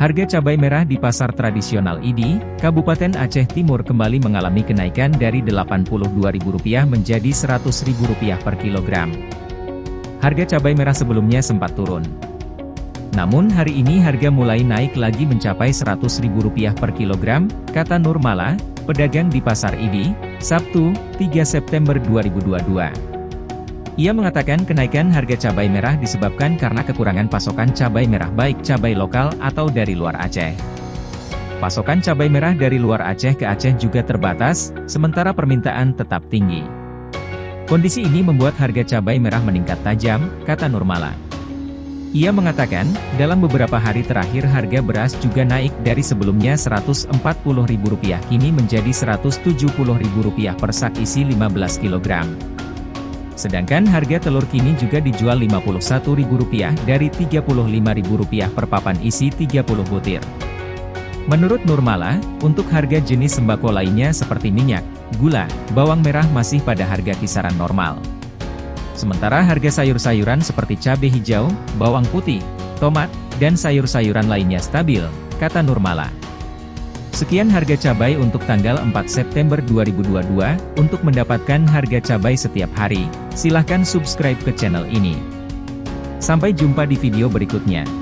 Harga cabai merah di pasar tradisional IDI, Kabupaten Aceh Timur kembali mengalami kenaikan dari Rp82.000 menjadi Rp100.000 per kilogram. Harga cabai merah sebelumnya sempat turun. Namun hari ini harga mulai naik lagi mencapai Rp100.000 per kilogram, kata Nurmala, pedagang di Pasar IDI, Sabtu, 3 September 2022. Ia mengatakan kenaikan harga cabai merah disebabkan karena kekurangan pasokan cabai merah baik cabai lokal atau dari luar Aceh. Pasokan cabai merah dari luar Aceh ke Aceh juga terbatas, sementara permintaan tetap tinggi. Kondisi ini membuat harga cabai merah meningkat tajam, kata Nurmala. Ia mengatakan, dalam beberapa hari terakhir harga beras juga naik dari sebelumnya Rp140.000 kini menjadi Rp170.000 per sak isi 15 kg. Sedangkan harga telur kini juga dijual Rp51.000 dari Rp35.000 per papan isi 30 butir. Menurut Nurmala, untuk harga jenis sembako lainnya seperti minyak, gula, bawang merah masih pada harga kisaran normal. Sementara harga sayur-sayuran seperti cabai hijau, bawang putih, tomat, dan sayur-sayuran lainnya stabil, kata Nurmala. Sekian harga cabai untuk tanggal 4 September 2022, untuk mendapatkan harga cabai setiap hari, silahkan subscribe ke channel ini. Sampai jumpa di video berikutnya.